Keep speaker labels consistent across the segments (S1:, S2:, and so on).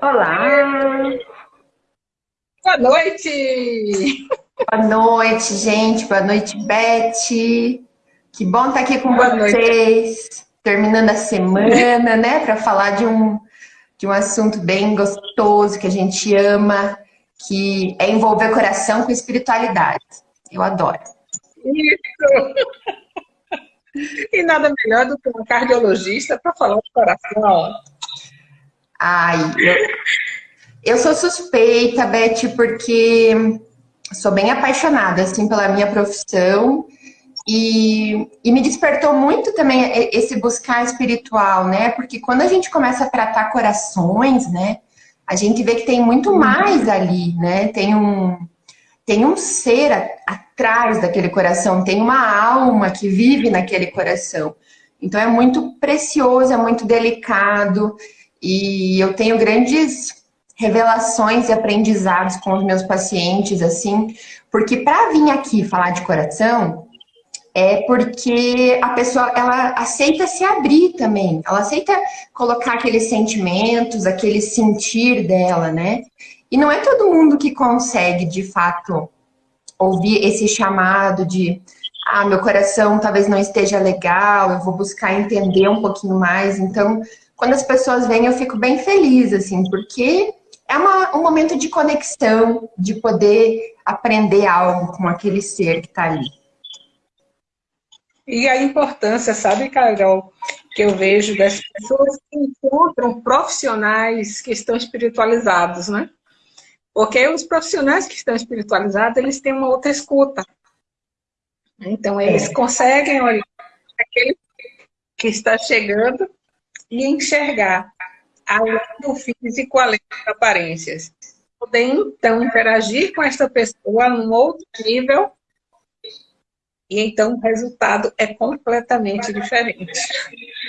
S1: Olá!
S2: Boa noite!
S1: Boa noite, gente. Boa noite, Beth. Que bom estar aqui com Boa vocês. Noite. Terminando a semana, né? Para falar de um, de um assunto bem gostoso que a gente ama, que é envolver coração com espiritualidade. Eu adoro.
S2: Isso! E nada melhor do que um cardiologista para falar de coração.
S1: Ai, eu, eu sou suspeita, Beth, porque sou bem apaixonada assim pela minha profissão e, e, me despertou muito também esse buscar espiritual, né? Porque quando a gente começa a tratar corações, né? A gente vê que tem muito mais ali, né? Tem um, tem um ser atrás daquele coração, tem uma alma que vive naquele coração. Então é muito precioso, é muito delicado e eu tenho grandes revelações e aprendizados com os meus pacientes, assim, porque para vir aqui falar de coração, é porque a pessoa, ela aceita se abrir também, ela aceita colocar aqueles sentimentos, aquele sentir dela, né? E não é todo mundo que consegue, de fato, ouvir esse chamado de ah, meu coração talvez não esteja legal, eu vou buscar entender um pouquinho mais. Então, quando as pessoas vêm, eu fico bem feliz, assim, porque é uma, um momento de conexão, de poder aprender algo com aquele ser que está ali.
S2: E a importância, sabe, Carol, que eu vejo das pessoas que encontram profissionais que estão espiritualizados, né? Porque os profissionais que estão espiritualizados, eles têm uma outra escuta. Então, eles é. conseguem olhar aquele que está chegando e enxergar além do físico, além das aparências. Poder, então, interagir com esta pessoa num outro nível e então o resultado é completamente diferente.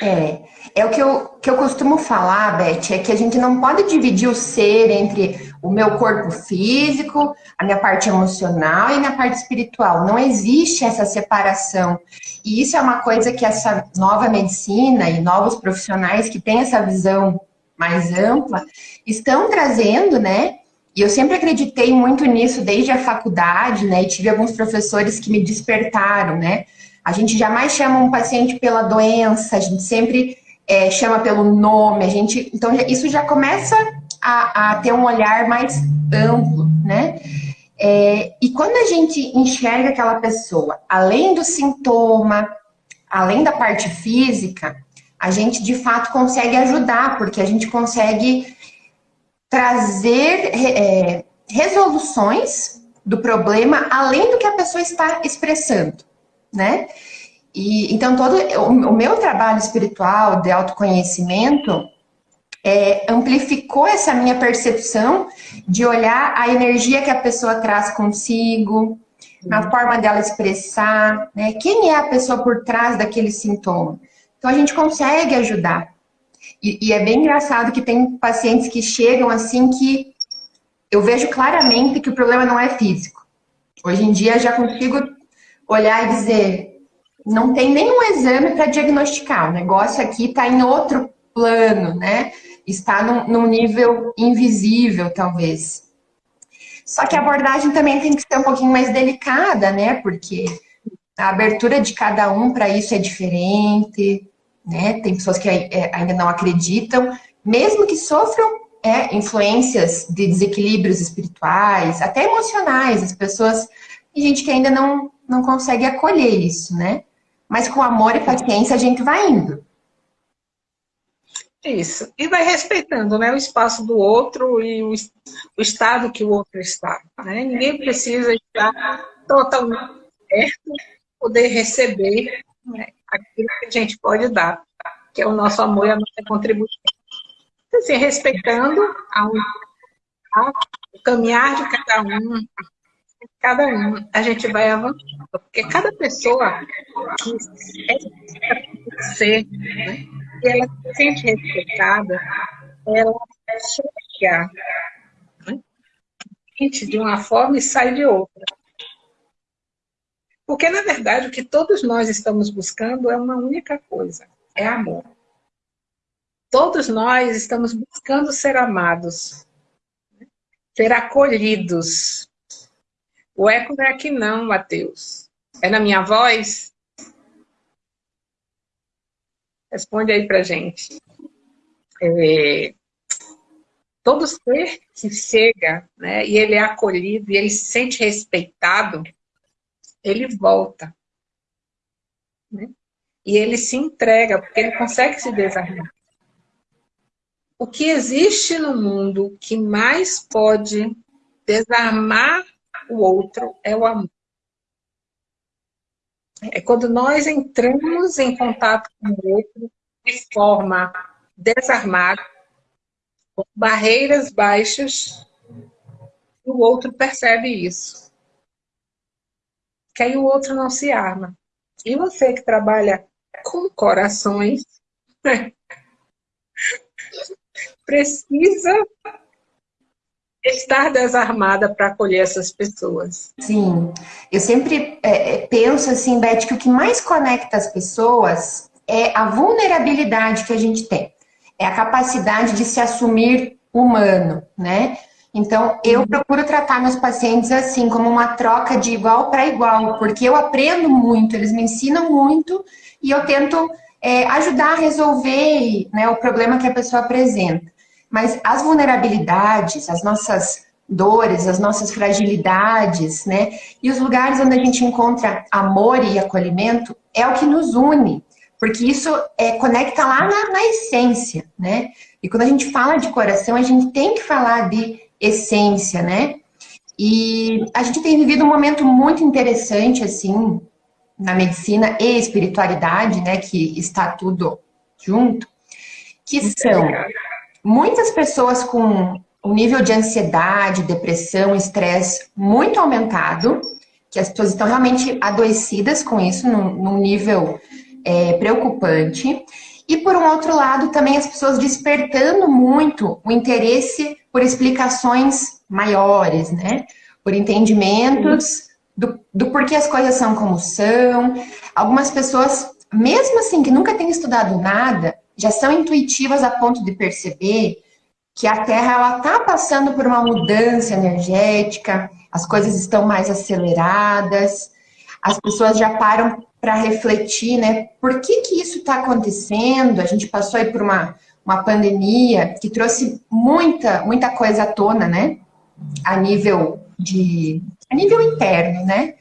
S1: É, é o que eu, que eu costumo falar, Beth, é que a gente não pode dividir o ser entre o meu corpo físico, a minha parte emocional e a minha parte espiritual. Não existe essa separação. E isso é uma coisa que essa nova medicina e novos profissionais que têm essa visão mais ampla, estão trazendo, né? E eu sempre acreditei muito nisso desde a faculdade, né? E tive alguns professores que me despertaram, né? A gente jamais chama um paciente pela doença, a gente sempre é, chama pelo nome, a gente. Então, isso já começa a, a ter um olhar mais amplo, né? É, e quando a gente enxerga aquela pessoa, além do sintoma, além da parte física, a gente de fato consegue ajudar, porque a gente consegue trazer é, resoluções do problema além do que a pessoa está expressando, né? E, então, todo o, o meu trabalho espiritual de autoconhecimento é, amplificou essa minha percepção de olhar a energia que a pessoa traz consigo, na forma dela expressar, né? Quem é a pessoa por trás daquele sintoma? Então a gente consegue ajudar. E, e, é bem engraçado que tem pacientes que chegam assim que eu vejo claramente que o problema não é físico. Hoje em dia já consigo olhar e dizer, não tem nenhum exame para diagnosticar. O negócio aqui está em outro plano, né? Está num, num nível invisível, talvez. Só que a abordagem também tem que ser um pouquinho mais delicada, né? Porque a abertura de cada um para isso é diferente né? Tem pessoas que é, ainda não acreditam, mesmo que sofram é, influências de desequilíbrios espirituais, até emocionais, as pessoas, tem gente que ainda não, não consegue acolher isso, né? Mas com amor e paciência a gente vai indo.
S2: Isso. E vai respeitando né, o espaço do outro e o, o estado que o outro está. Né? Ninguém precisa estar totalmente certo, poder receber né, aquilo que a gente pode dar, que é o nosso amor e a nossa contribuição. Assim, respeitando a, caminhar de cada um, cada um, a gente vai avançando. Porque cada pessoa que ser, né, e ela se sente respeitada, ela chega né, de uma forma e sai de outra. Porque, na verdade, o que todos nós estamos buscando é uma única coisa, é amor. Todos nós estamos buscando ser amados, ser acolhidos. O eco não é aqui não, Mateus. É na minha voz? Responde aí pra gente. É, todo ser que chega, né, e ele é acolhido, e ele se sente respeitado, ele volta. Né? E ele se entrega, porque ele consegue se desarmar. O que existe no mundo que mais pode desarmar o outro é o amor. É quando nós entramos em contato com o outro de forma desarmada, com barreiras baixas, o outro percebe isso. Que aí o outro não se arma. E você que trabalha com corações, precisa estar desarmada para acolher essas pessoas.
S1: Sim, eu sempre é, é, penso assim, Beth, que o que mais conecta as pessoas é a vulnerabilidade que a gente tem, é a capacidade de se assumir humano, né? Então, eu procuro tratar meus pacientes assim, como uma troca de igual para igual, porque eu aprendo muito, eles me ensinam muito e eu tento é, ajudar a resolver né, o problema que a pessoa apresenta. Mas as vulnerabilidades, as nossas dores, as nossas fragilidades, né? E os lugares onde a gente encontra amor e acolhimento é o que nos une, porque isso é, conecta lá na, na essência, né? E quando a gente fala de coração, a gente tem que falar de essência, né? E a gente tem vivido um momento muito interessante, assim, na medicina e espiritualidade, né? Que está tudo junto, que são muitas pessoas com um nível de ansiedade, depressão, estresse muito aumentado, que as pessoas estão realmente adoecidas com isso, num, num nível é, preocupante. E por um outro lado, também as pessoas despertando muito o interesse por explicações maiores, né? Por entendimentos do, do porquê as coisas são como são. Algumas pessoas, mesmo assim, que nunca têm estudado nada, já são intuitivas a ponto de perceber que a Terra está passando por uma mudança energética, as coisas estão mais aceleradas, as pessoas já param para refletir, né? Por que que isso está acontecendo? A gente passou aí por uma, uma pandemia que trouxe muita, muita coisa à tona, né? A nível de... a nível interno, né?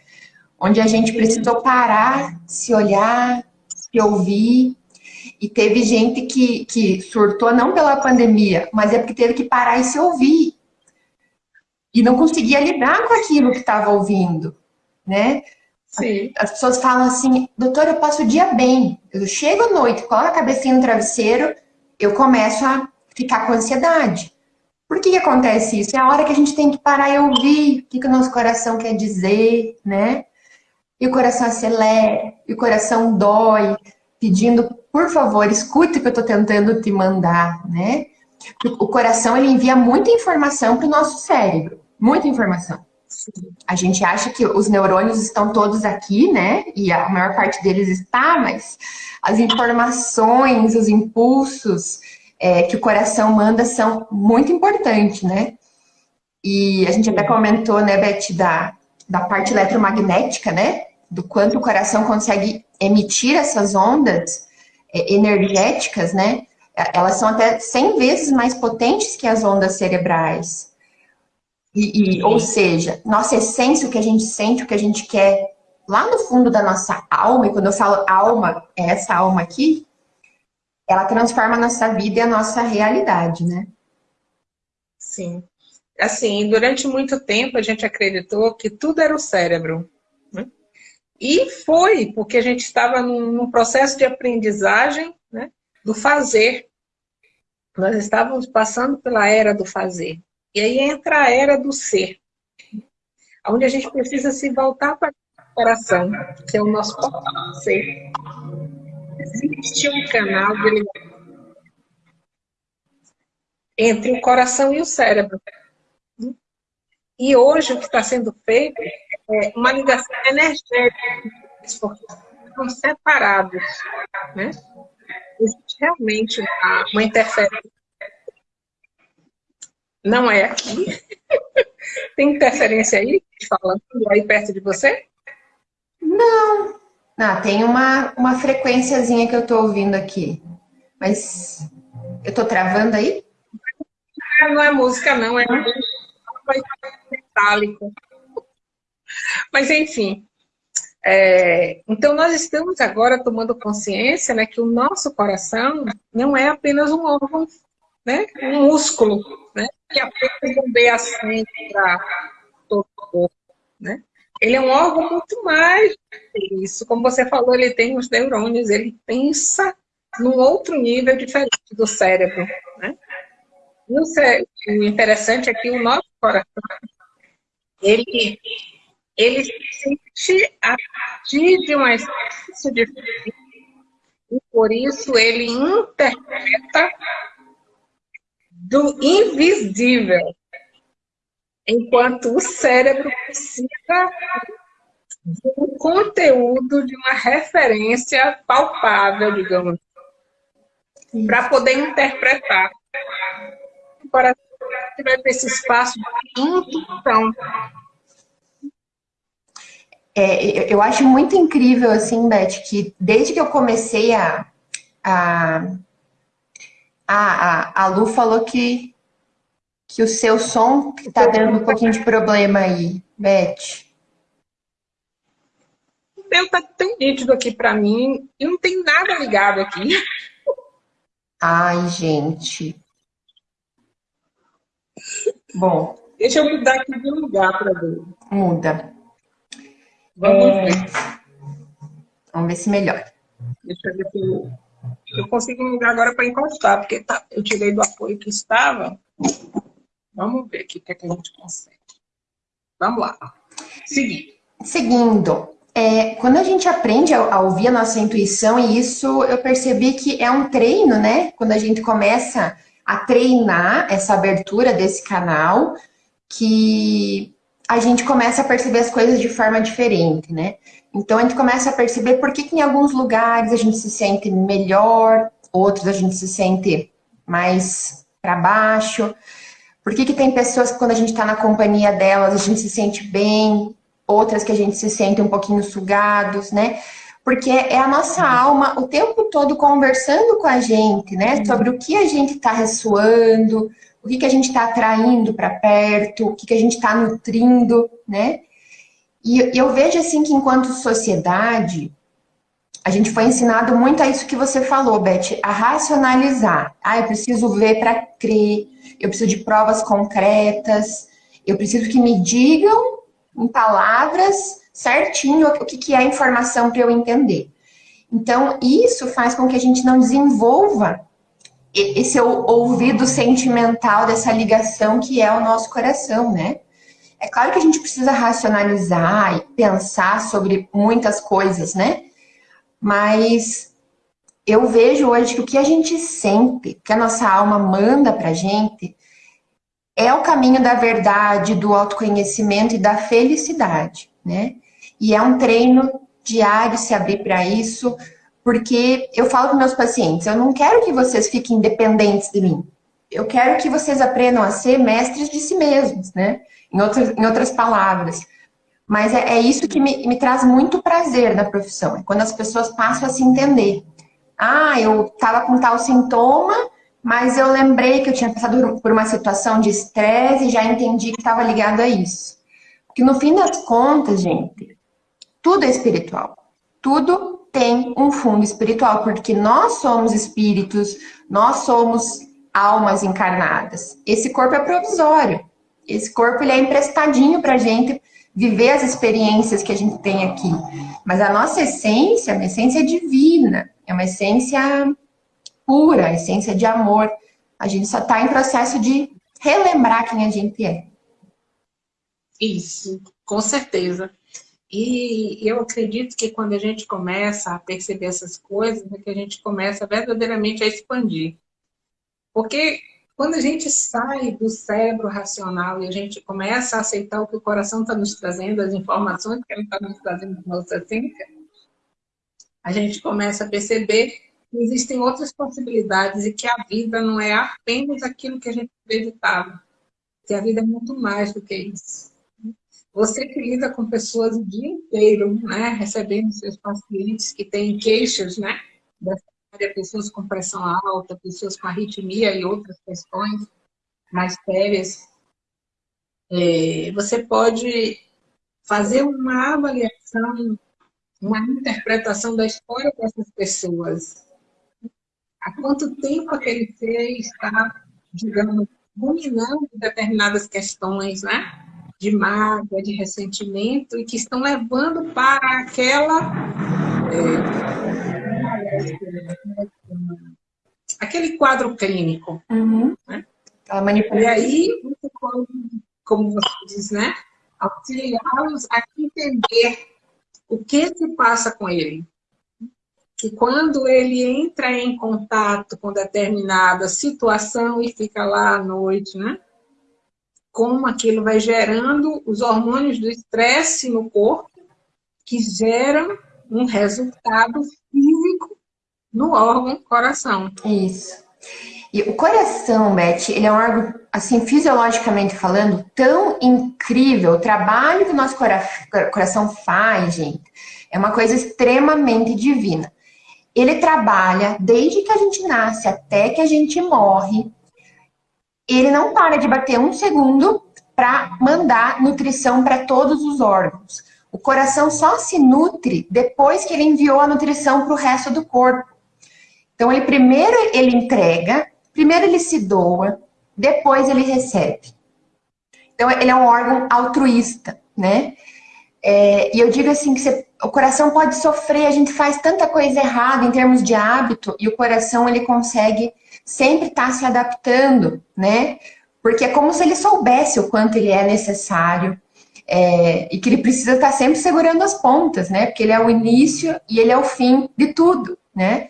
S1: Onde a gente precisou parar, se olhar, se ouvir e teve gente que, que surtou não pela pandemia, mas é porque teve que parar e se ouvir. E não conseguia lidar com aquilo que estava ouvindo, né? Sim. As pessoas falam assim, doutor, eu passo o dia bem. Eu chego à noite, coloco a cabecinha no travesseiro, eu começo a ficar com ansiedade. Por que, que acontece isso? É a hora que a gente tem que parar e ouvir o que, que o nosso coração quer dizer, né? E o coração acelera, e o coração dói, pedindo por favor, escute o que eu estou tentando te mandar, né? O coração, ele envia muita informação para o nosso cérebro, muita informação. A gente acha que os neurônios estão todos aqui, né? E a maior parte deles está, mas as informações, os impulsos é, que o coração manda são muito importantes, né? E a gente até comentou, né, Beth, da, da parte eletromagnética, né? Do quanto o coração consegue emitir essas ondas é, energéticas, né? Elas são até 100 vezes mais potentes que as ondas cerebrais. E, e, ou seja, nossa essência, o que a gente sente, o que a gente quer, lá no fundo da nossa alma, e quando eu falo alma, é essa alma aqui, ela transforma a nossa vida e a nossa realidade, né?
S2: Sim. Assim, durante muito tempo a gente acreditou que tudo era o cérebro. E foi, porque a gente estava num, num processo de aprendizagem né, do fazer. Nós estávamos passando pela era do fazer. E aí entra a era do ser, onde a gente precisa se voltar para o coração, que é o nosso portal ser. Existe um canal de entre o coração e o cérebro. E hoje o que está sendo feito é uma ligação energética, porque estão separados. Né? Existe realmente uma, uma interferência. Não é aqui. Tem interferência aí, falando aí perto de você?
S1: Não. Ah, tem uma, uma frequênciazinha que eu estou ouvindo aqui. Mas eu estou travando aí?
S2: Não é música, não. É metálico. Mas, enfim. É, então, nós estamos agora tomando consciência né, que o nosso coração não é apenas um órgão, né, um músculo, né, que apenas bombeia sangue para todo o corpo. Né? Ele é um órgão muito mais isso. Como você falou, ele tem os neurônios, ele pensa num outro nível diferente do cérebro. Né? E o interessante é que o nosso coração, ele ele se sente a partir de uma essência diferente e por isso ele interpreta do invisível, enquanto o cérebro precisa de um conteúdo, de uma referência palpável, digamos, para poder interpretar. O coração vai ter esse espaço de intuição
S1: é, eu acho muito incrível, assim, Beth, que desde que eu comecei a. A, a, a Lu falou que, que o seu som está dando um pouquinho de problema aí, Beth.
S2: O meu tá tão nítido aqui para mim e não tem nada ligado aqui.
S1: Ai, gente. Bom.
S2: Deixa eu mudar aqui de lugar para ver.
S1: Muda.
S2: Vamos é... ver.
S1: Vamos ver se melhora.
S2: Deixa eu ver se eu, consigo um lugar agora para encostar, porque tá, eu tirei do apoio que estava. Vamos ver aqui o que, é que a gente consegue. Vamos lá. Seguindo.
S1: Seguindo. É, quando a gente aprende a, a, ouvir a nossa intuição, e isso eu percebi que é um treino, né? Quando a gente começa a treinar essa abertura desse canal, que a gente começa a perceber as coisas de forma diferente, né? Então a gente começa a perceber por que, que em alguns lugares a gente se sente melhor, outros a gente se sente mais para baixo. Por que, que tem pessoas que quando a gente está na companhia delas a gente se sente bem, outras que a gente se sente um pouquinho sugados, né? Porque é a nossa alma o tempo todo conversando com a gente, né? Sobre o que a gente está ressoando, o que, que a gente está atraindo para perto, o que, que a gente está nutrindo, né? E eu vejo assim que enquanto sociedade, a gente foi ensinado muito a isso que você falou, Beth, a racionalizar. Ah, eu preciso ver para crer, eu preciso de provas concretas, eu preciso que me digam em palavras certinho o que, que é a informação para eu entender. Então, isso faz com que a gente não desenvolva esse ouvido sentimental dessa ligação que é o nosso coração, né? É claro que a gente precisa racionalizar e pensar sobre muitas coisas, né? Mas eu vejo hoje que o que a gente sente, que a nossa alma manda pra gente, é o caminho da verdade, do autoconhecimento e da felicidade, né? E é um treino diário se abrir para isso, porque eu falo para meus pacientes, eu não quero que vocês fiquem dependentes de mim. Eu quero que vocês aprendam a ser mestres de si mesmos, né? Em outras, em outras palavras. Mas é, é isso que me, me, traz muito prazer na profissão. É quando as pessoas passam a se entender. Ah, eu estava com tal sintoma, mas eu lembrei que eu tinha passado por uma situação de estresse e já entendi que estava ligado a isso. Porque no fim das contas, gente, tudo é espiritual. Tudo tem um fundo espiritual, porque nós somos espíritos, nós somos almas encarnadas. Esse corpo é provisório. Esse corpo ele é emprestadinho para a gente viver as experiências que a gente tem aqui. Mas a nossa essência, a essência divina, é uma essência pura, essência de amor. A gente só está em processo de relembrar quem a gente é.
S2: Isso, com certeza. E eu acredito que quando a gente começa a perceber essas coisas, é que a gente começa verdadeiramente a expandir. Porque quando a gente sai do cérebro racional e a gente começa a aceitar o que o coração está nos trazendo, as informações que ele está nos trazendo de nossa essência, a gente começa a perceber existem outras possibilidades e que a vida não é apenas aquilo que a gente acreditava. Que a vida é muito mais do que isso. Você que lida com pessoas o dia inteiro, né, recebendo seus pacientes que têm queixas, né, dessa pessoas com pressão alta, pessoas com arritmia e outras questões mais sérias, é, você pode fazer uma avaliação, uma interpretação da história dessas pessoas. Há quanto tempo aquele ser está, digamos, dominando determinadas questões, né? De mágoa, de ressentimento, e que estão levando para aquela... É, aquele quadro clínico. Uhum. Né? E aí, como você diz, né? auxiliá-los a entender o que se passa com ele. Que quando ele entra em contato com determinada situação e fica lá à noite, né? Como aquilo vai gerando os hormônios do estresse no corpo, que geram um resultado físico no órgão coração.
S1: Isso. E o coração, Beth, ele é um órgão, assim, fisiologicamente falando, tão incrível. O trabalho que o nosso coração faz, gente, é uma coisa extremamente divina. Ele trabalha desde que a gente nasce até que a gente morre. Ele não para de bater um segundo para mandar nutrição para todos os órgãos. O coração só se nutre depois que ele enviou a nutrição para o resto do corpo. Então, ele primeiro ele entrega, Primeiro ele se doa, depois ele recebe. Então ele é um órgão altruísta, né? É, e eu digo assim que você, o coração pode sofrer, a gente faz tanta coisa errada em termos de hábito e o coração ele consegue sempre estar tá se adaptando, né? Porque é como se ele soubesse o quanto ele é necessário é, e que ele precisa estar tá sempre segurando as pontas, né? Porque ele é o início e ele é o fim de tudo, né?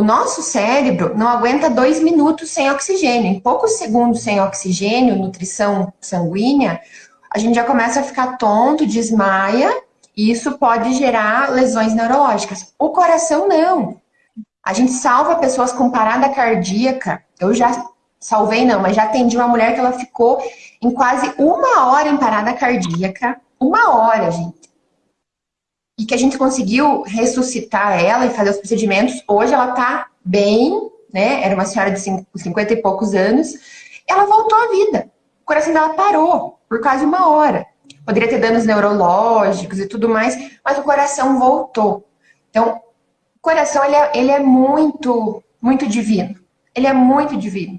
S1: O nosso cérebro não aguenta dois minutos sem oxigênio. Em poucos segundos sem oxigênio, nutrição sanguínea, a gente já começa a ficar tonto, desmaia, e isso pode gerar lesões neurológicas. O coração não. A gente salva pessoas com parada cardíaca. Eu já salvei não, mas já atendi uma mulher que ela ficou em quase uma hora em parada cardíaca. Uma hora, gente e que a gente conseguiu ressuscitar ela e fazer os procedimentos. Hoje ela tá bem, né? Era uma senhora de 50 e poucos anos. Ela voltou à vida. O coração dela parou por quase uma hora. Poderia ter danos neurológicos e tudo mais, mas o coração voltou. Então, o coração, ele é, ele é muito, muito divino. Ele é muito divino.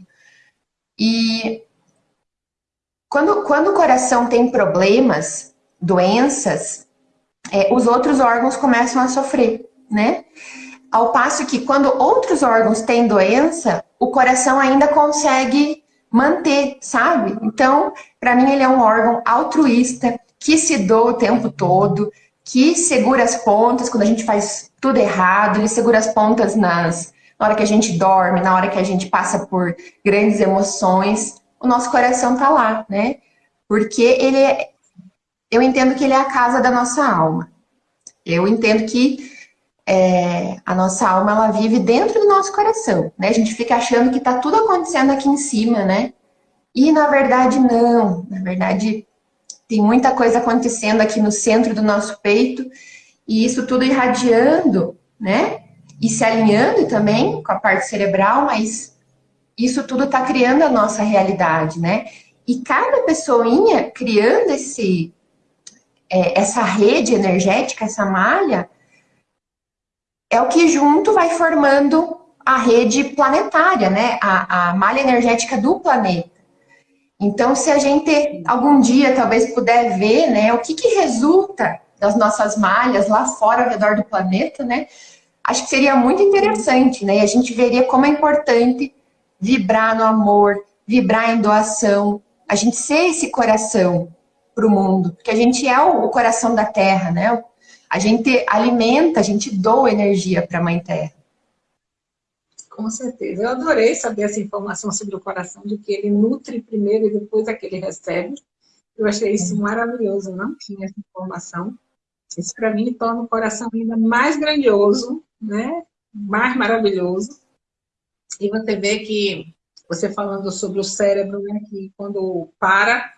S1: E quando, quando o coração tem problemas, doenças, é, os outros órgãos começam a sofrer, né? Ao passo que quando outros órgãos têm doença, o coração ainda consegue manter, sabe? Então, para mim ele é um órgão altruísta, que se doa o tempo todo, que segura as pontas quando a gente faz tudo errado, ele segura as pontas nas, na hora que a gente dorme, na hora que a gente passa por grandes emoções, o nosso coração tá lá, né? Porque ele é, eu entendo que ele é a casa da nossa alma. Eu entendo que é, a nossa alma ela vive dentro do nosso coração, né? A gente fica achando que está tudo acontecendo aqui em cima, né? E na verdade não, na verdade tem muita coisa acontecendo aqui no centro do nosso peito e isso tudo irradiando, né? E se alinhando também com a parte cerebral, mas isso tudo está criando a nossa realidade, né? E cada pessoinha criando esse é, essa rede energética, essa malha, é o que junto vai formando a rede planetária, né? A, a malha energética do planeta. Então, se a gente algum dia talvez puder ver, né, o que, que resulta das nossas malhas lá fora ao redor do planeta, né? Acho que seria muito interessante, né? E a gente veria como é importante vibrar no amor, vibrar em doação, a gente ser esse coração, para o mundo, porque a gente é o coração da Terra, né? A gente alimenta, a gente doa energia para a Mãe Terra.
S2: Com certeza. Eu adorei saber essa informação sobre o coração, de que ele nutre primeiro e depois é que ele recebe. Eu achei isso maravilhoso, não tinha essa informação. Isso para mim torna o coração ainda mais grandioso, né? mais maravilhoso. E você vê que, você falando sobre o cérebro, né, que quando para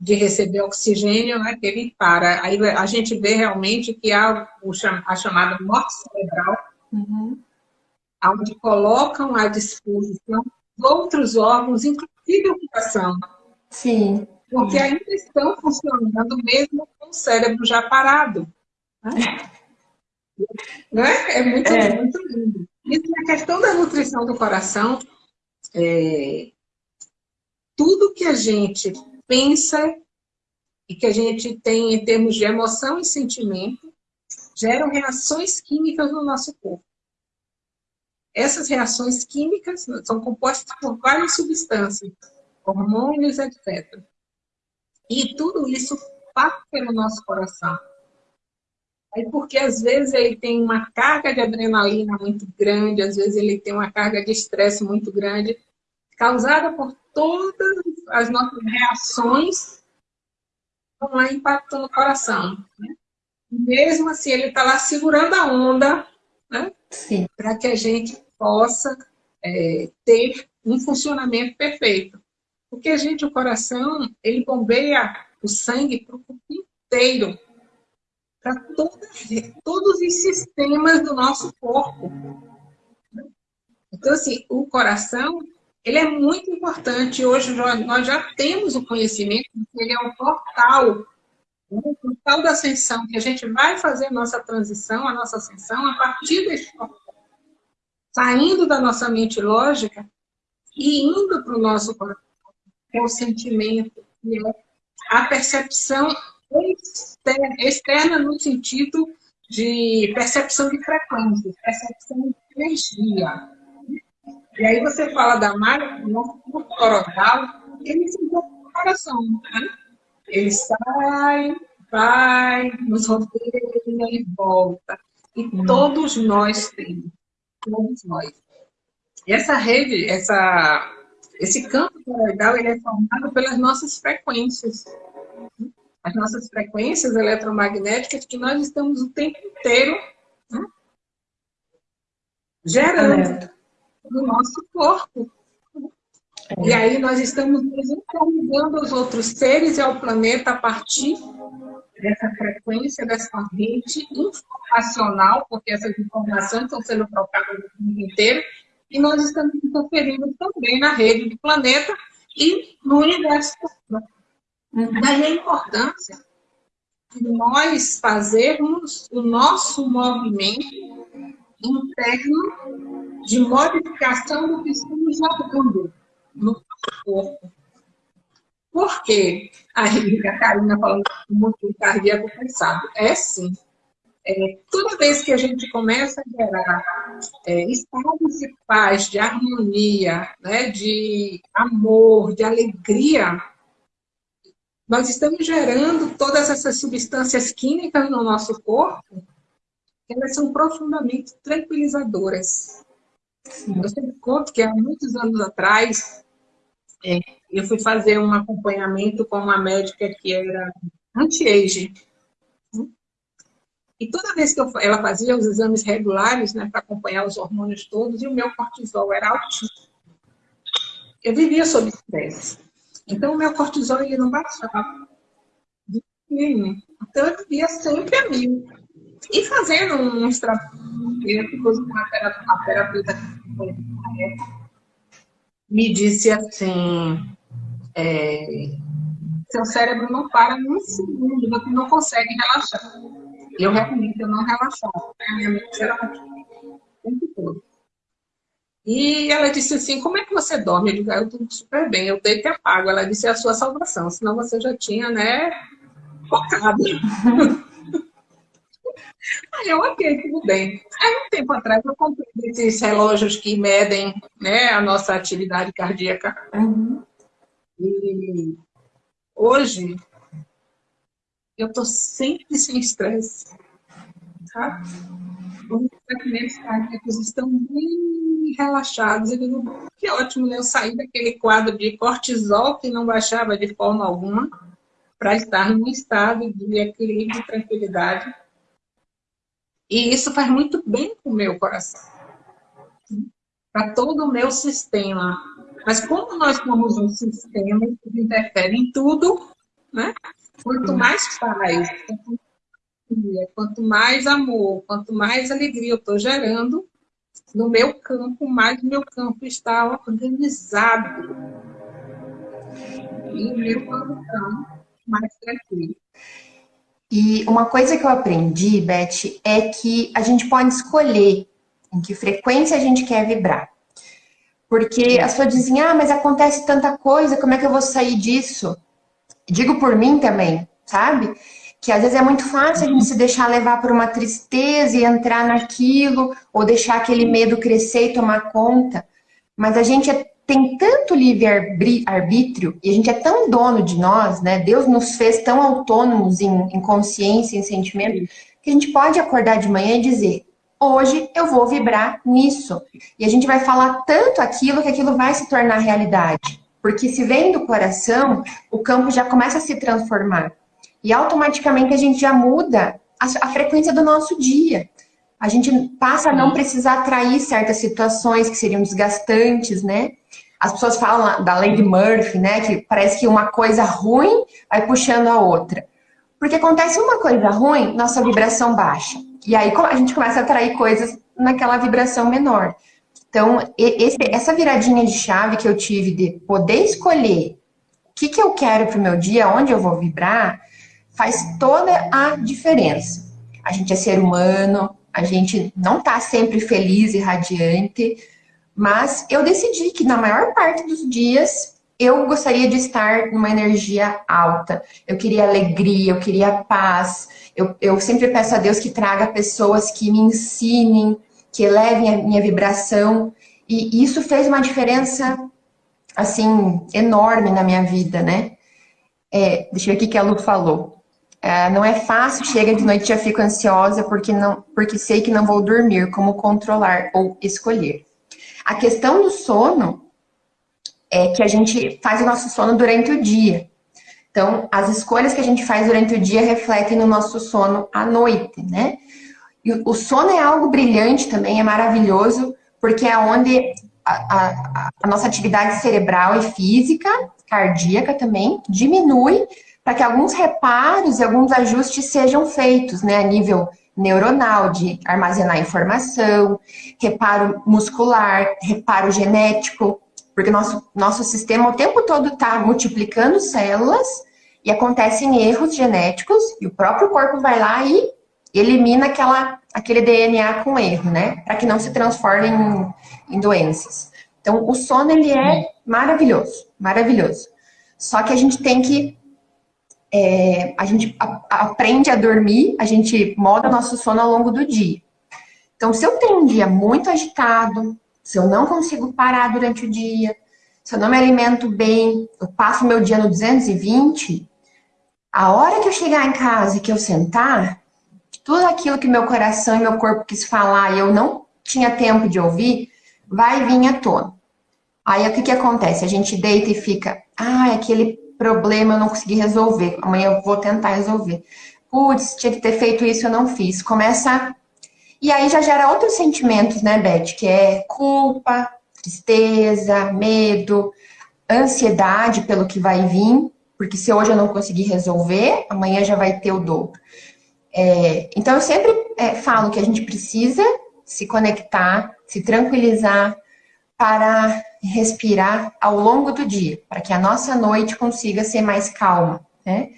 S2: de receber oxigênio, né, que ele para. Aí a gente vê realmente que há a chamada morte cerebral, uhum. onde colocam à disposição outros órgãos, inclusive o coração.
S1: Sim.
S2: Porque ainda estão funcionando mesmo com o cérebro já parado. Né? né? É, muito, é. muito lindo. E a questão da nutrição do coração, é, tudo que a gente pensa e que a gente tem em termos de emoção e sentimento geram reações químicas no nosso corpo. Essas reações químicas são compostas por várias substâncias, hormônios, etc. E tudo isso passa pelo nosso coração. Aí porque às vezes ele tem uma carga de adrenalina muito grande, às vezes ele tem uma carga de estresse muito grande, causada por todas as nossas reações vão lá impactando o coração. Né? Mesmo assim, ele está lá segurando a onda, né? para que a gente possa é, ter um funcionamento perfeito. Porque a gente, o coração, ele bombeia o sangue para o corpo inteiro para todos os sistemas do nosso corpo. Então, assim, o coração, ele é muito importante. Hoje nós já temos o conhecimento ele é um portal, um portal da ascensão, que a gente vai fazer a nossa transição, a nossa ascensão, a partir desse portal. Saindo da nossa mente lógica e indo para o nosso coração, que é o sentimento, que é a percepção externa no sentido de percepção de frequência, percepção de energia. E aí você fala da máquina, no coronal, ele se encontra no coração. Né? Ele sai, vai, nos rodeia e volta. E hum. todos nós temos. Todos nós. E essa rede, essa, esse campo coroidal, ele é formado pelas nossas frequências as nossas frequências eletromagnéticas que nós estamos o tempo inteiro né, gerando no nosso corpo. É. E aí nós estamos nos aos outros seres e ao planeta a partir dessa frequência, dessa rede informacional, porque essas informações estão sendo trocadas no mundo inteiro, e nós estamos interferindo também na rede do planeta e no universo. Daí a importância de nós fazermos o nosso movimento interno de modificação do que estamos jogando no corpo. Por quê? Aí a Karina falando muito cardíaco pensado. É sim. É, toda vez que a gente começa a gerar é, estados de paz, de harmonia, né, de amor, de alegria, nós estamos gerando todas essas substâncias químicas no nosso corpo, elas são profundamente tranquilizadoras. Eu sempre conto que há muitos anos atrás, é, eu fui fazer um acompanhamento com uma médica que era anti-age. E toda vez que eu, ela fazia os exames regulares, né, para acompanhar os hormônios todos, e o meu cortisol era altíssimo. Eu vivia sob estresse. Então, o meu cortisol ele não baixava. Então, eu vivia sempre a mil. E fazendo um extrato, uma terapeuta me disse assim, é, seu cérebro não para num segundo, você não consegue relaxar. Eu realmente eu não relaxava. A minha mente era o tempo todo. E ela disse assim, como é que você dorme? Eu digo, ah, eu durmo super bem, eu deito e apago. Ela disse, é a sua salvação, senão você já tinha, né, focado. Aí eu, ok, tudo bem. Aí um tempo atrás eu comprei esses relógios que medem né, a nossa atividade cardíaca. Uhum. E hoje eu estou sempre sem estresse. Tá? Os tratamentos cardíacos estão bem relaxados. Eu digo, que ótimo, né? Eu saí daquele quadro de cortisol que não baixava de forma alguma para estar num estado de equilíbrio e tranquilidade. E isso faz muito bem para o meu coração. para todo o meu sistema. Mas como nós somos um sistema que interfere em tudo, né? quanto mais paz, quanto mais amor, quanto mais alegria eu estou gerando, no meu campo, mais meu campo está organizado. E o meu coração mais tranquilo.
S1: E uma coisa que eu aprendi, Beth, é que a gente pode escolher em que frequência a gente quer vibrar. Porque as pessoas dizem, ah, mas acontece tanta coisa, como é que eu vou sair disso? Digo por mim também, sabe? Que às vezes é muito fácil a gente se deixar levar por uma tristeza e entrar naquilo, ou deixar aquele medo crescer e tomar conta. Mas a gente é, tem tanto livre-arbítrio e a gente é tão dono de nós, né? Deus nos fez tão autônomos em, em consciência, em sentimento, que a gente pode acordar de manhã e dizer: hoje eu vou vibrar nisso. E a gente vai falar tanto aquilo que aquilo vai se tornar realidade. Porque se vem do coração, o campo já começa a se transformar. E automaticamente a gente já muda a, a frequência do nosso dia. A gente passa a não precisar atrair certas situações que seriam desgastantes, né? As pessoas falam da lei de Murphy, né? Que parece que uma coisa ruim vai puxando a outra. Porque acontece uma coisa ruim, nossa vibração baixa. E aí a gente começa a atrair coisas naquela vibração menor. Então, esse, essa viradinha de chave que eu tive de poder escolher o que, que eu quero para o meu dia, onde eu vou vibrar, faz toda a diferença. A gente é ser humano, a gente não está sempre feliz e radiante, mas eu decidi que na maior parte dos dias eu gostaria de estar numa energia alta. Eu queria alegria, eu queria paz. Eu, eu sempre peço a Deus que traga pessoas que me ensinem, que elevem a minha vibração. E isso fez uma diferença, assim, enorme na minha vida, né? É, deixa eu ver o que a Lu falou. É, não é fácil, chega de noite e já fico ansiosa porque, não, porque sei que não vou dormir, como controlar ou escolher. A questão do sono é que a gente faz o nosso sono durante o dia. Então, as escolhas que a gente faz durante o dia refletem no nosso sono à noite, né? E o sono é algo brilhante também, é maravilhoso, porque é onde a, a, a nossa atividade cerebral e física, cardíaca também, diminui para que alguns reparos e alguns ajustes sejam feitos, né? A nível neuronal, de armazenar informação, reparo muscular, reparo genético, porque nosso, nosso sistema o tempo todo está multiplicando células e acontecem erros genéticos e o próprio corpo vai lá e elimina aquela, aquele DNA com erro, né? Para que não se transforme em, em doenças. Então, o sono, ele é maravilhoso, maravilhoso. Só que a gente tem que... É, a gente aprende a dormir, a gente moda nosso sono ao longo do dia. Então, se eu tenho um dia muito agitado, se eu não consigo parar durante o dia, se eu não me alimento bem, eu passo meu dia no 220, a hora que eu chegar em casa e que eu sentar, tudo aquilo que meu coração e meu corpo quis falar e eu não tinha tempo de ouvir, vai vir à tona. Aí o que, que acontece? A gente deita e fica, ah, aquele problema eu não consegui resolver, amanhã eu vou tentar resolver. Putz, tinha que ter feito isso, eu não fiz. Começa e aí já gera outros sentimentos, né, Beth? Que é culpa, tristeza, medo, ansiedade pelo que vai vir, porque se hoje eu não conseguir resolver, amanhã já vai ter o dobro. É, então eu sempre é, falo que a gente precisa se conectar, se tranquilizar para respirar ao longo do dia, para que a nossa noite consiga ser mais calma. Né?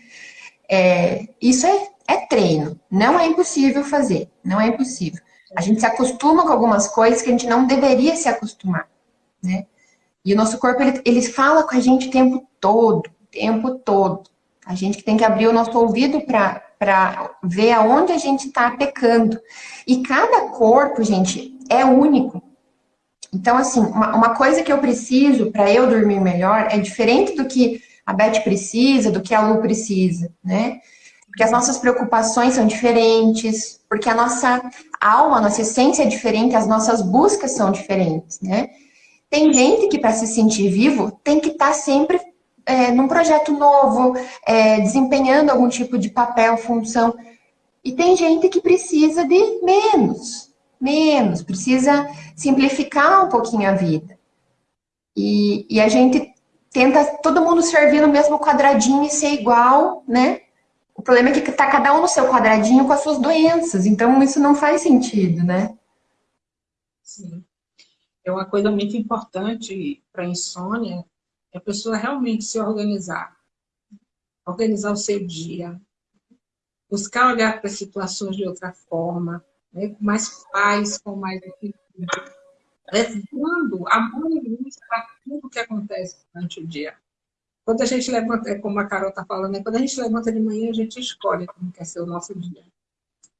S1: É, isso é é treino. Não é impossível fazer. Não é impossível. A gente se acostuma com algumas coisas que a gente não deveria se acostumar, né? E o nosso corpo, ele, ele fala com a gente o tempo todo, o tempo todo. A gente tem que abrir o nosso ouvido para ver aonde a gente está pecando. E cada corpo, gente, é único. Então, assim, uma, uma coisa que eu preciso para eu dormir melhor é diferente do que a Beth precisa, do que a Lu precisa, né? porque as nossas preocupações são diferentes, porque a nossa alma, a nossa essência é diferente, as nossas buscas são diferentes, né? Tem gente que para se sentir vivo tem que estar tá sempre é, num projeto novo, é, desempenhando algum tipo de papel, função. E tem gente que precisa de menos, menos, precisa simplificar um pouquinho a vida. E, e a gente tenta todo mundo servir no mesmo quadradinho e ser igual, né? O problema é que está cada um no seu quadradinho com as suas doenças, então isso não faz sentido, né?
S2: Sim. É uma coisa muito importante para insônia, é a pessoa realmente se organizar. Organizar o seu dia. Buscar olhar para situações de outra forma, né? com mais paz, com mais levando amor e luz para tudo que acontece durante o dia. Quando a gente levanta, é como a Carol está falando, né? quando a gente levanta de manhã, a gente escolhe como quer ser o nosso dia.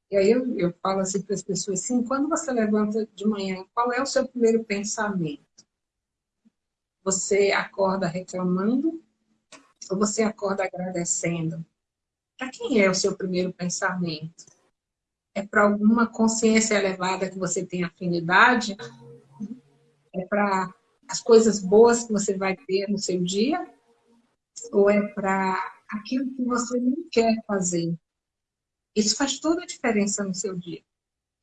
S2: E aí eu, eu falo assim para as pessoas, sim, quando você levanta de manhã, qual é o seu primeiro pensamento? Você acorda reclamando ou você acorda agradecendo? Para quem é o seu primeiro pensamento? É para alguma consciência elevada que você tem afinidade? É para as coisas boas que você vai ter no seu dia? Ou é para aquilo que você não quer fazer? Isso faz toda a diferença no seu dia.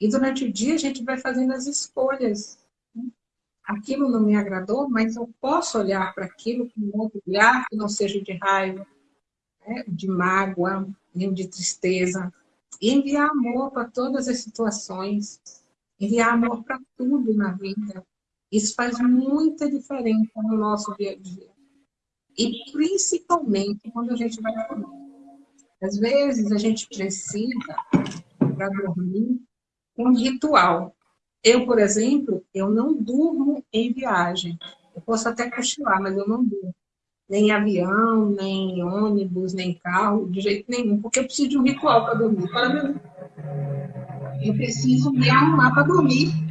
S2: E durante o dia a gente vai fazendo as escolhas. Aquilo não me agradou, mas eu posso olhar para aquilo com um outro olhar que não seja de raiva, né? de mágoa, nem de tristeza. E enviar amor para todas as situações. Enviar amor para tudo na vida. Isso faz muita diferença no nosso dia a dia. E principalmente quando a gente vai dormir. Às vezes a gente precisa, para dormir, um ritual. Eu, por exemplo, eu não durmo em viagem. Eu posso até cochilar, mas eu não durmo. Nem em avião, nem em ônibus, nem em carro, de jeito nenhum. Porque eu preciso de um ritual para dormir. Para eu preciso me arrumar para dormir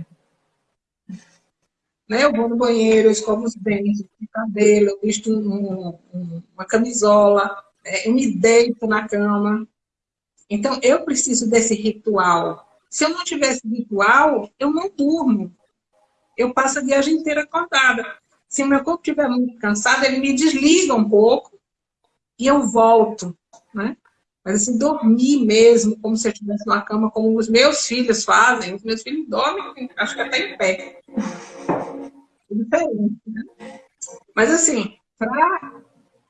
S2: né? Eu vou no banheiro, eu escovo os dentes, o cabelo, eu visto um, um, uma camisola, é, eu me deito na cama. Então, eu preciso desse ritual. Se eu não tivesse ritual, eu não durmo. Eu passo a viagem inteira acordada. Se o meu corpo estiver muito cansado, ele me desliga um pouco e eu volto, né? Mas assim, dormir mesmo, como se eu estivesse numa cama, como os meus filhos fazem. Os meus filhos dormem, acho que até em pé diferente. Né? Mas assim, para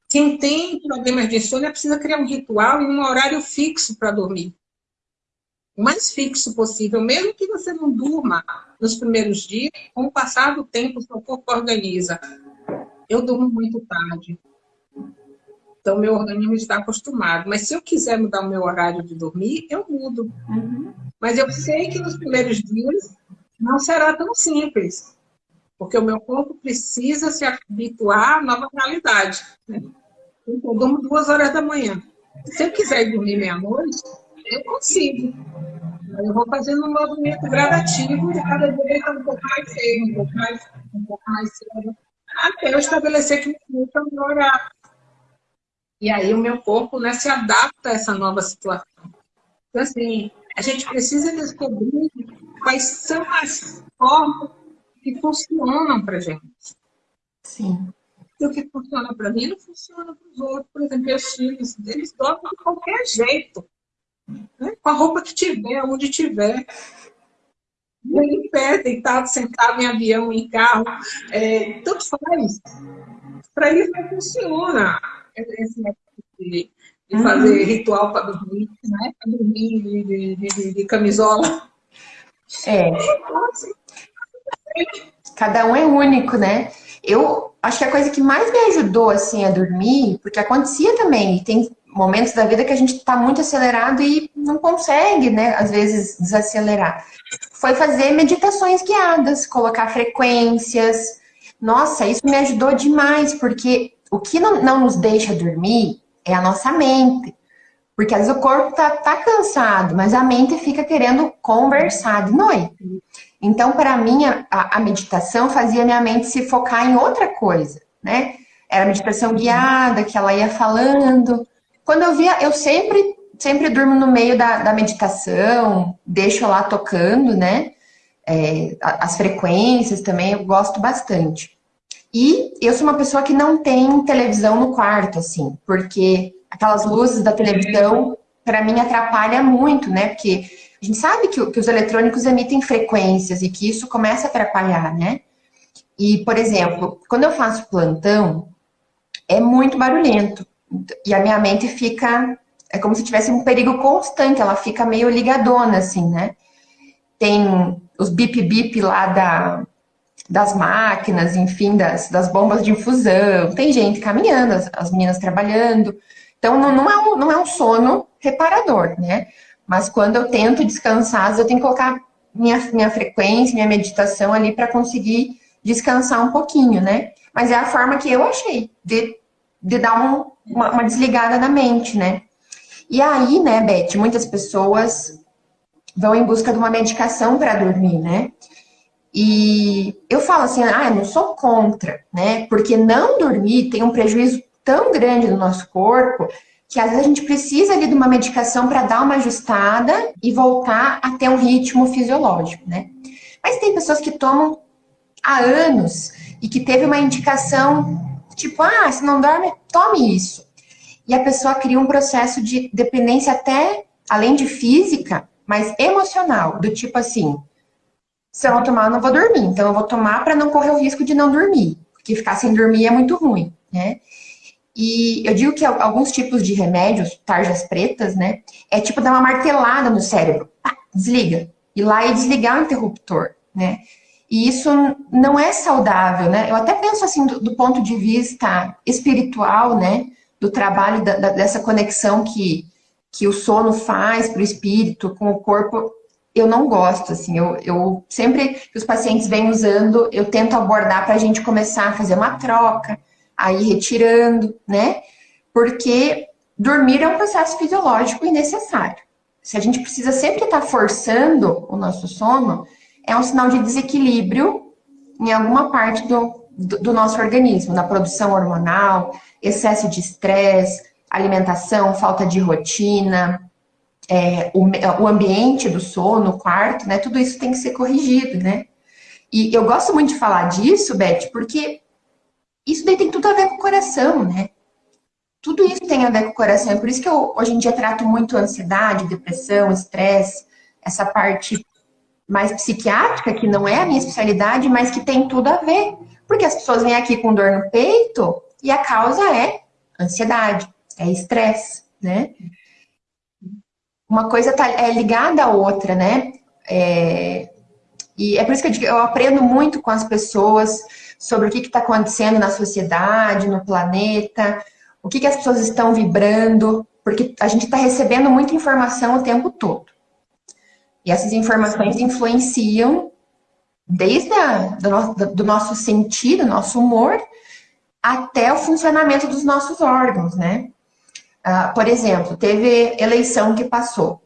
S2: quem tem problemas de insônia, precisa criar um ritual e um horário fixo para dormir. O mais fixo possível, mesmo que você não durma nos primeiros dias, com o passar do tempo, seu corpo organiza. Eu durmo muito tarde. Então, meu organismo está acostumado. Mas se eu quiser mudar o meu horário de dormir, eu mudo. Uhum. Mas eu sei que nos primeiros dias não será tão simples porque o meu corpo precisa se habituar à nova realidade. Né? Então, eu durmo duas horas da manhã. Se eu quiser dormir meia-noite, eu consigo. Eu vou fazendo um movimento gradativo de cada dia deitar um pouco mais cedo, um pouco mais, um pouco mais cedo, até eu estabelecer que me é o meu horário. E aí o meu corpo né, se adapta a essa nova situação. Então, assim, a gente precisa descobrir quais são as formas que funcionam para gente.
S1: Sim.
S2: E o que funciona para mim não funciona para os outros. Por exemplo, meus filhos, eles dormem de qualquer jeito. Né? Com a roupa que tiver, onde tiver. Em pé, deitado, sentado em avião, em carro. É, tanto faz. Para eles não funciona esse de, de uhum. fazer ritual para dormir, né? Para dormir de, de, de, de camisola.
S1: É. Cada um é único, né? Eu acho que a coisa que mais me ajudou, assim, a dormir, porque acontecia também, tem momentos da vida que a gente está muito acelerado e não consegue, né, às vezes, desacelerar. Foi fazer meditações guiadas, colocar frequências. Nossa, isso me ajudou demais, porque o que não, não nos deixa dormir é a nossa mente. Porque às vezes o corpo tá, tá cansado, mas a mente fica querendo conversar de noite. Então, para mim, a, a, meditação fazia minha mente se focar em outra coisa, né? Era meditação guiada, que ela ia falando. Quando eu via, eu sempre, sempre durmo no meio da, da meditação, deixo lá tocando, né? É, as frequências também, eu gosto bastante. E eu sou uma pessoa que não tem televisão no quarto, assim, porque aquelas luzes da televisão, para mim, atrapalha muito, né? Porque A gente sabe que, que os eletrônicos emitem frequências e que isso começa a atrapalhar, né? E, por exemplo, quando eu faço plantão, é muito barulhento. E a minha mente fica. É como se tivesse um perigo constante, ela fica meio ligadona, assim, né? Tem os bip-bip lá da, das máquinas, enfim, das, das bombas de infusão, tem gente caminhando, as, as meninas trabalhando. Então, não, não, é um, não é um sono reparador, né? Mas quando eu tento descansar, eu tenho que colocar minha, minha frequência, minha meditação ali para conseguir descansar um pouquinho, né? Mas é a forma que eu achei de, de dar um, uma, uma desligada na mente, né? E aí, né, Beth, muitas pessoas vão em busca de uma medicação para dormir, né? E eu falo assim, ah, eu não sou contra, né? Porque não dormir tem um prejuízo tão grande no nosso corpo que às vezes a gente precisa ali de uma medicação para dar uma ajustada e voltar a ter um ritmo fisiológico, né? Mas tem pessoas que tomam há anos e que teve uma indicação tipo, ah, se não dorme, tome isso. E a pessoa cria um processo de dependência até, além de física, mas emocional, do tipo assim, se eu não tomar, eu não vou dormir. Então, eu vou tomar para não correr o risco de não dormir. Porque ficar sem dormir é muito ruim, né? E eu digo que alguns tipos de remédios, tarjas pretas, né? É tipo dar uma martelada no cérebro. Pá, desliga. Ir lá e desligar o interruptor, né? E isso não é saudável, né? Eu até penso assim, do, do ponto de vista espiritual, né? Do trabalho, da, da, dessa conexão que, que o sono faz para o espírito com o corpo eu não gosto, assim, eu, eu sempre que os pacientes vêm usando, eu tento abordar para a gente começar a fazer uma troca, aí retirando, né? Porque dormir é um processo fisiológico e necessário. Se a gente precisa sempre estar tá forçando o nosso sono, é um sinal de desequilíbrio em alguma parte do, do, nosso organismo, na produção hormonal, excesso de estresse, alimentação, falta de rotina, é, o, o ambiente do sono, o quarto, né? Tudo isso tem que ser corrigido, né? E eu gosto muito de falar disso, Beth, porque isso daí tem tudo a ver com o coração, né? Tudo isso tem a ver com o coração. É por isso que eu, hoje em dia, trato muito ansiedade, depressão, estresse, essa parte mais psiquiátrica, que não é a minha especialidade, mas que tem tudo a ver. Porque as pessoas vêm aqui com dor no peito e a causa é ansiedade, é estresse, né? uma coisa tá, é ligada à outra, né? É, e é por isso que eu, digo, eu aprendo muito com as pessoas sobre o que está acontecendo na sociedade, no planeta, o que, que as pessoas estão vibrando, porque a gente está recebendo muita informação o tempo todo. E essas informações influenciam desde a, do, do nosso sentido, nosso humor, até o funcionamento dos nossos órgãos, né? Uh, por exemplo, teve eleição que passou.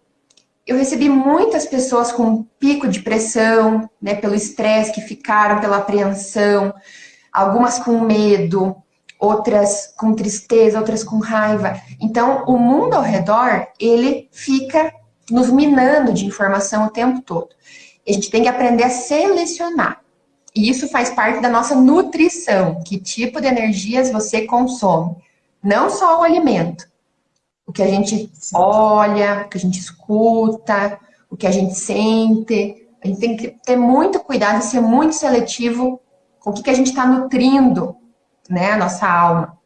S1: Eu recebi muitas pessoas com pico de pressão, né, pelo estresse que ficaram, pela apreensão, algumas com medo, outras com tristeza, outras com raiva. Então, o mundo ao redor, ele fica nos minando de informação o tempo todo. A gente tem que aprender a selecionar. E isso faz parte da nossa nutrição. Que tipo de energias você consome? Não só o alimento, o que a gente olha, o que a gente escuta, o que a gente sente. A gente tem que ter muito cuidado e ser muito seletivo com o que, que a gente está nutrindo, né, a nossa alma.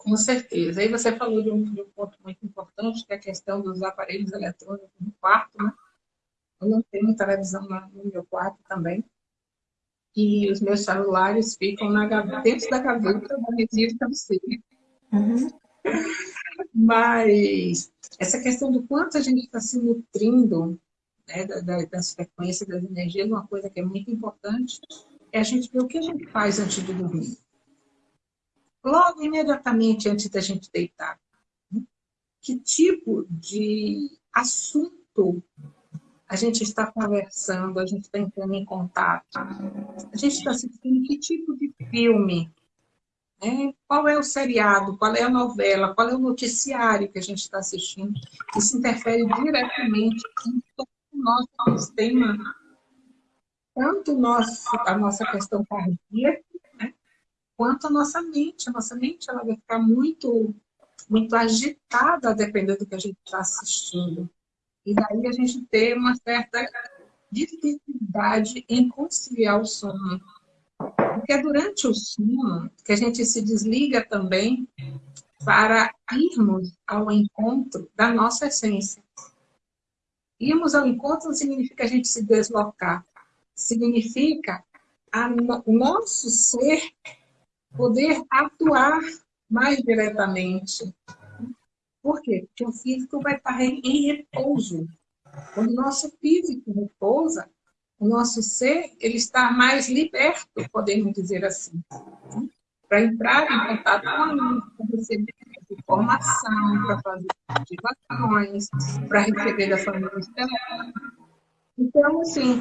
S2: Com certeza. Aí você falou de um, de um, ponto muito importante, que é a questão dos aparelhos eletrônicos no quarto, né? Eu não tenho televisão no meu quarto também. E os meus celulares ficam na, dentro da gaveta da mesinha de cabeceira. Uhum. Mas essa questão do quanto a gente está se nutrindo né, das frequências, das energias, uma coisa que é muito importante é a gente ver o que a gente faz antes de dormir. Logo, imediatamente antes da gente deitar. Que tipo de assunto a gente está conversando, a gente está entrando em contato? A gente está assistindo que tipo de filme né? Qual é o seriado, qual é a novela, qual é o noticiário que a gente está assistindo? Isso interfere diretamente em todo o nosso sistema, tanto nosso, a nossa questão cardíaca? Quanto a nossa mente. A nossa mente ela vai ficar muito, muito agitada, dependendo do que a gente está assistindo. e daí a gente ter uma certa dificuldade em conciliar o sono. Porque é durante o sono que a gente se desliga também para irmos ao encontro da nossa essência. Irmos ao encontro não significa a gente se deslocar, significa a, o nosso ser poder atuar mais diretamente. Por quê? Porque o físico vai estar em repouso. Quando o nosso físico repousa, o nosso ser ele está mais liberto, podemos dizer assim, para entrar em contato com a luz, para receber informação, para fazer ativações, para receber da família estelar. Então, assim,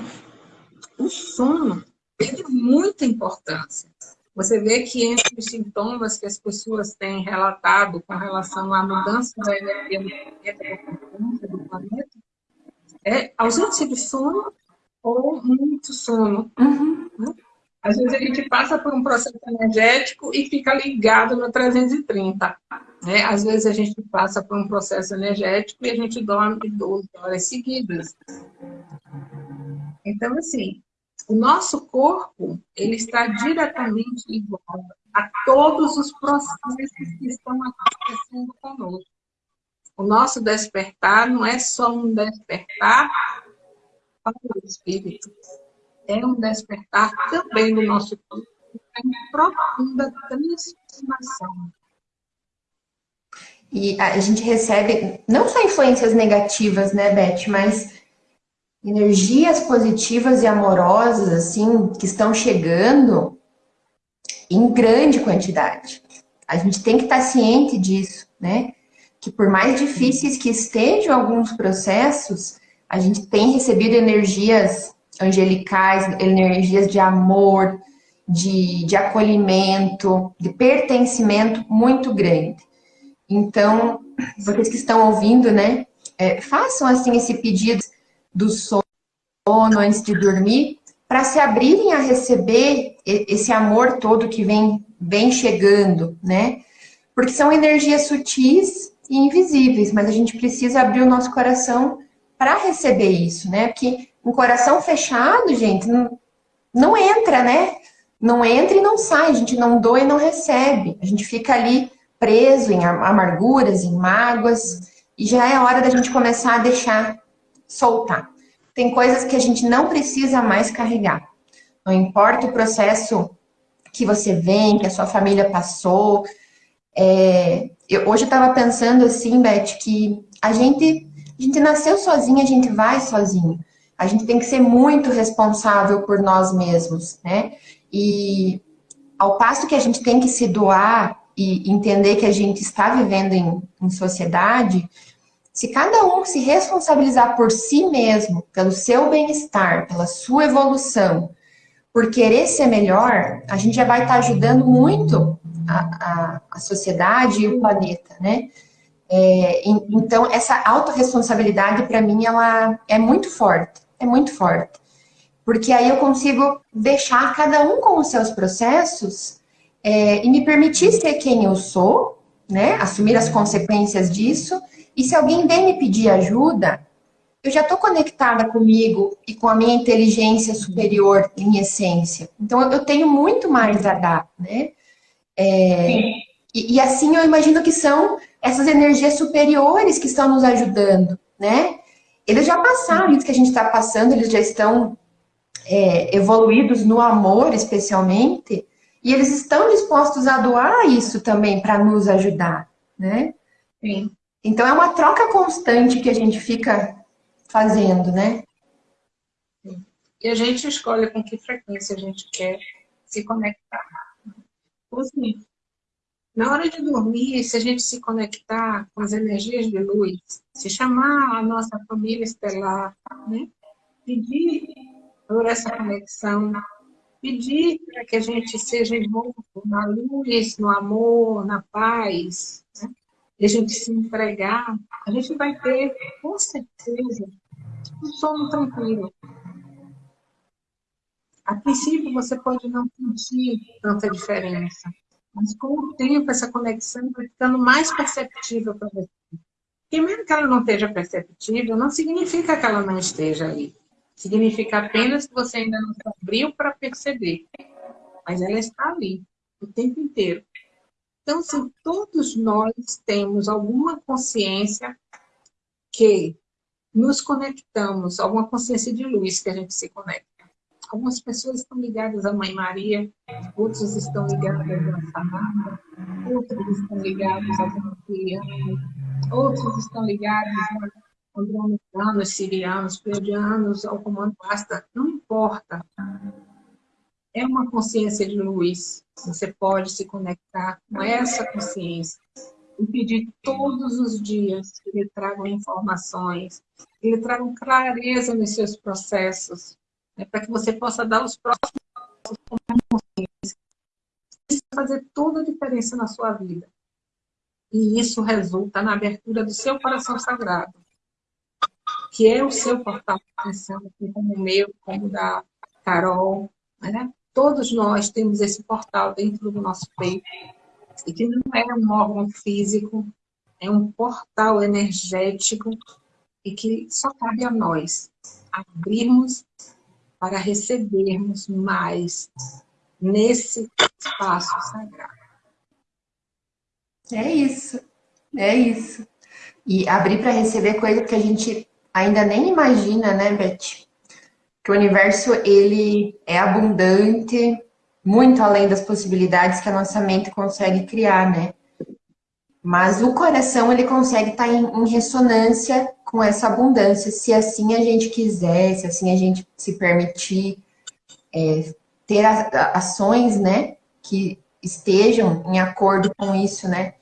S2: o sono tem muita importância. Você vê que entre os sintomas que as pessoas têm relatado com relação à mudança da energia do planeta, é ausência de sono ou muito sono. Uhum. Né? Às vezes a gente passa por um processo energético e fica ligado no 330. Né? Às vezes a gente passa por um processo energético e a gente dorme 12 horas seguidas. Então, assim, o nosso corpo ele está diretamente ligado a todos os processos que estão acontecendo conosco. O nosso despertar não é só um despertar para o espírito, é um despertar também do nosso corpo, é uma profunda transformação.
S1: E a gente recebe não só influências negativas, né, Beth, mas energias positivas e amorosas, assim, que estão chegando em grande quantidade. A gente tem que estar ciente disso, né? Que por mais difíceis que estejam alguns processos, a gente tem recebido energias angelicais, energias de amor, de, de acolhimento, de pertencimento muito grande. Então, vocês que estão ouvindo, né, é, façam assim esse pedido do sono antes de dormir, para se abrirem a receber esse amor todo que vem, vem chegando, né? Porque são energias sutis e invisíveis, mas a gente precisa abrir o nosso coração para receber isso, né? Porque um coração fechado, gente, não, não entra, né? Não entra e não sai, a gente não doa e não recebe. A gente fica ali preso em amarguras, em mágoas, e já é hora da gente começar a deixar soltar. Tem coisas que a gente não precisa mais carregar. Não importa o processo que você vem, que a sua família passou. É, eu, hoje eu estava pensando assim, Beth, que a gente, a gente nasceu sozinho, a gente vai sozinho. A gente tem que ser muito responsável por nós mesmos, né? E ao passo que a gente tem que se doar e entender que a gente está vivendo em, em sociedade, se cada um se responsabilizar por si mesmo, pelo seu bem-estar, pela sua evolução, por querer ser melhor, a gente já vai estar ajudando muito a, a, a sociedade e o planeta, né? É, então, essa autorresponsabilidade, para mim, ela é muito forte, é muito forte. Porque aí eu consigo deixar cada um com os seus processos é, e me permitir ser quem eu sou, né? Assumir as consequências disso e se alguém vem me pedir ajuda, eu já estou conectada comigo e com a minha inteligência superior em essência. Então, eu tenho muito mais a dar, né? É, e, e, assim eu imagino que são essas energias superiores que estão nos ajudando, né? Eles já passaram isso que a gente está passando, eles já estão é, evoluídos no amor, especialmente, e eles estão dispostos a doar isso também para nos ajudar, né? Sim. Então é uma troca constante que a gente fica fazendo, né?
S2: E a gente escolhe com que frequência a gente quer se conectar. Assim, na hora de dormir, se a gente se conectar com as energias de luz, se chamar a nossa família estelar, né? pedir por essa conexão, pedir para que a gente seja envolto na luz, no amor, na paz, né? E a gente se entregar, a gente vai ter, com certeza, um sono tranquilo. A princípio, você pode não sentir tanta diferença, mas com o tempo, essa conexão vai ficando mais perceptível para você. que mesmo que ela não esteja perceptível, não significa que ela não esteja ali. Significa apenas que você ainda não se abriu para perceber. Mas ela está ali, o tempo inteiro. Então, se todos nós temos alguma consciência que nos conectamos, alguma consciência de luz que a gente se conecta. Algumas pessoas estão ligadas à Mãe Maria, outros estão ligados à Samara, outros estão ligados a Cristiano, outros estão ligados a andromedanos, sirianos, pleiadianos, ao comando basta, não importa. É uma consciência de luz. Você pode se conectar com essa consciência e pedir todos os dias que lhe tragam informações, que lhe tragam clareza nos seus processos, né, para que você possa dar os próximos passos com consciência. Isso vai fazer toda a diferença na sua vida. E isso resulta na abertura do seu coração sagrado, que é o seu portal de atenção, assim como o meu, como o da Carol. Né? Todos nós temos esse portal dentro do nosso peito, que não é um órgão físico, é um portal energético e que só cabe a nós abrirmos para recebermos mais nesse espaço sagrado.
S1: É isso, é isso. E abrir para receber coisa que a gente ainda nem imagina, né, Beth? Que o universo, ele é abundante, muito além das possibilidades que a nossa mente consegue criar, né? Mas o coração, ele consegue estar em, em ressonância com essa abundância, se assim a gente quiser, se assim a gente se permitir é, ter ações, né, que estejam em acordo com isso, né?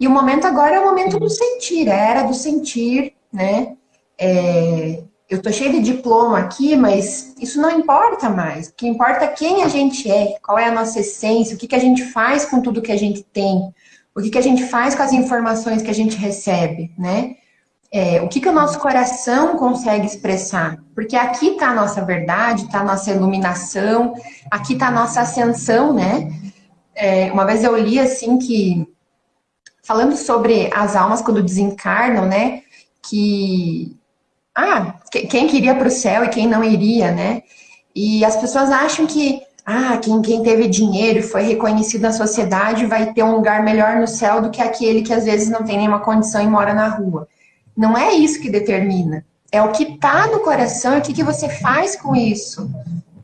S1: E o momento agora é o momento do sentir, é a era do sentir, né? É, eu tô cheio de diploma aqui, mas isso não importa mais. O que importa é quem a gente é, qual é a nossa essência, o que, que a gente faz com tudo que a gente tem, o que, que a gente faz com as informações que a gente recebe, né? É, o que, que o nosso coração consegue expressar. Porque aqui está a nossa verdade, está a nossa iluminação, aqui está a nossa ascensão, né? É, uma vez eu li assim que, falando sobre as almas quando desencarnam, né? Que ah, quem queria para o céu e quem não iria, né? E as pessoas acham que ah, quem, quem teve dinheiro foi reconhecido na sociedade vai ter um lugar melhor no céu do que aquele que às vezes não tem nenhuma condição e mora na rua. Não é isso que determina. É o que está no coração e o que, que você faz com isso.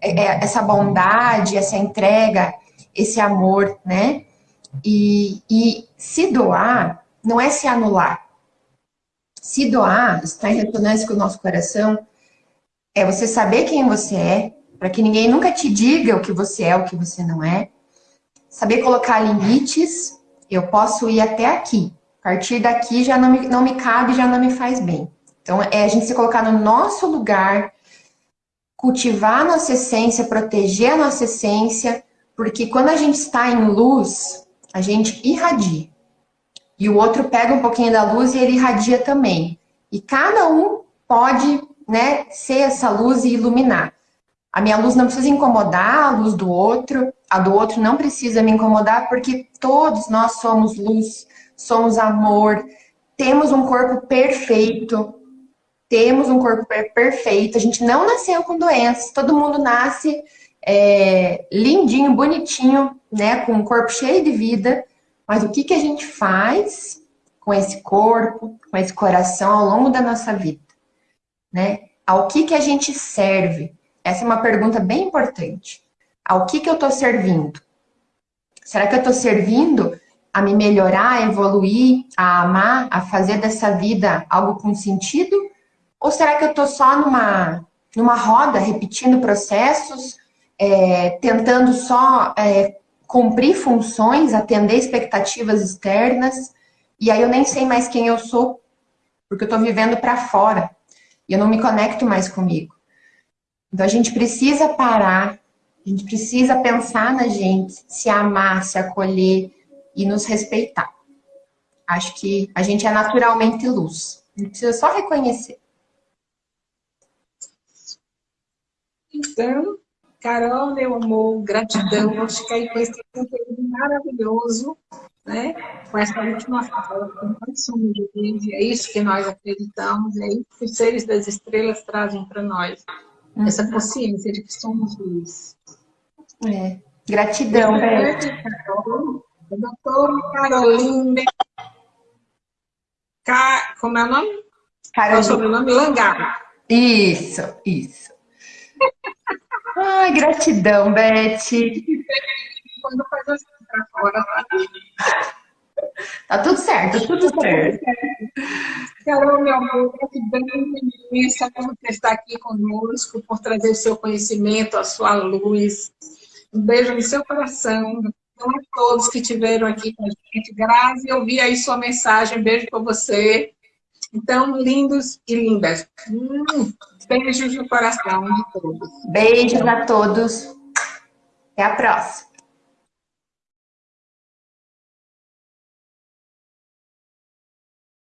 S1: É, é essa bondade, essa entrega, esse amor, né? E, e se doar não é se anular se doar, estar em ressonância com o nosso coração, é você saber quem você é, para que ninguém nunca te diga o que você é, o que você não é. Saber colocar limites, eu posso ir até aqui. A partir daqui já não me, não me cabe, já não me faz bem. Então, é a gente se colocar no nosso lugar, cultivar a nossa essência, proteger a nossa essência, porque quando a gente está em luz, a gente irradia e o outro pega um pouquinho da luz e ele irradia também. E cada um pode né, ser essa luz e iluminar. A minha luz não precisa incomodar a luz do outro, a do outro não precisa me incomodar, porque todos nós somos luz, somos amor, temos um corpo perfeito, temos um corpo perfeito, a gente não nasceu com doenças, todo mundo nasce é, lindinho, bonitinho, né, com um corpo cheio de vida, mas o que, que a gente faz com esse corpo, com esse coração ao longo da nossa vida? Né? Ao que, que a gente serve? Essa é uma pergunta bem importante. Ao que, que eu estou servindo? Será que eu estou servindo a me melhorar, a evoluir, a amar, a fazer dessa vida algo com sentido? Ou será que eu estou só numa, numa roda, repetindo processos, é, tentando só é, cumprir funções, atender expectativas externas, e aí eu nem sei mais quem eu sou, porque eu estou vivendo para fora, e eu não me conecto mais comigo. Então a gente precisa parar, a gente precisa pensar na gente, se amar, se acolher e nos respeitar. Acho que a gente é naturalmente luz, a gente precisa só reconhecer.
S2: Então, Carol, meu amor, gratidão. Vou ficar aí com esse conteúdo maravilhoso. né? com essa última fala, com nós somos luz, é isso que nós acreditamos, é isso que os seres das estrelas trazem para nós, uhum. essa consciência de que somos luz.
S1: É. Gratidão, Beth.
S2: Doutora Carolina. Ca... Como é o nome?
S1: Carolina. É o
S2: sobrenome Langar.
S1: Isso, isso. Ai, gratidão, Beth.
S2: Quando faz assim pra fora,
S1: tá? Tá tudo certo, tudo certo.
S2: Carol, meu amor, gratidão imensa por estar aqui conosco, por trazer o seu conhecimento, a sua luz. Um beijo no seu coração. Então, a todos que estiveram aqui com a gente. Grazi, eu vi aí sua mensagem. Beijo para você. Então, lindos e lindas. Hum, beijos no coração de todos.
S1: Beijos a todos. Até a próxima.